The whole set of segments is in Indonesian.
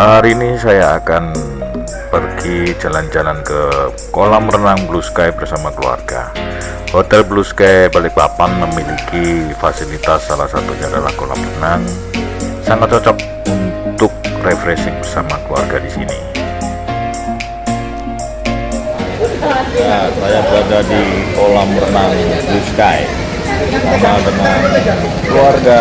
Hari ini saya akan pergi jalan-jalan ke kolam renang Blue Sky bersama keluarga. Hotel Blue Sky Balikpapan memiliki fasilitas salah satunya adalah kolam renang. Sangat cocok untuk refreshing bersama keluarga di sini. Ya, saya berada di kolam renang Blue Sky bersama dengan keluarga.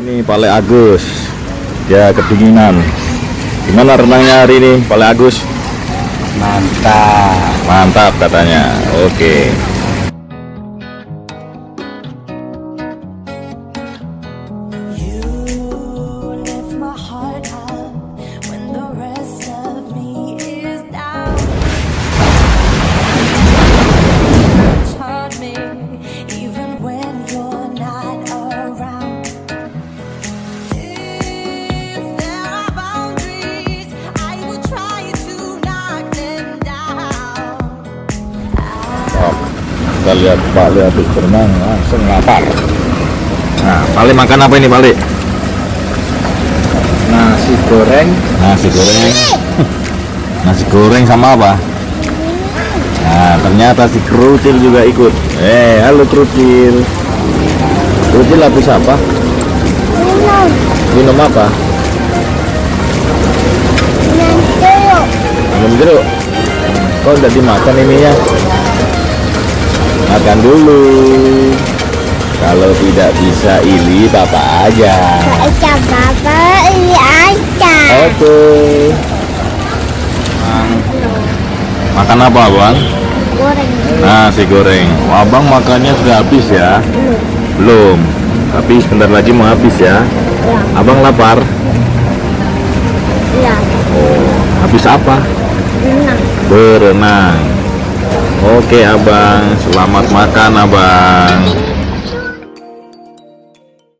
Ini Pale Agus. Ya kedinginan. Gimana renangnya hari ini, Pale Agus? Mantap. Mantap katanya. Oke. You kita lihat Pak Le habis berenang langsung lapar. Nah, Pale makan apa ini Pale? Nasi goreng Nasi goreng. Nasi goreng sama apa? Nah, ternyata si Krucil juga ikut. Eh, halo Krucil. Krucil habis apa? Minum, Minum apa? minum jeruk. Minum jeruk. Kok udah dimakan ininya? Makan dulu. Kalau tidak bisa ili papa aja. Bapak ini aja. Oke. Makan apa, Bang? Goreng. Nasi goreng. Oh, Abang makannya sudah habis ya? Belum. Tapi sebentar lagi mau habis ya. Abang lapar. Ya, Oh, habis apa? menang. Berenang. Oke, Abang. Selamat makan, Abang.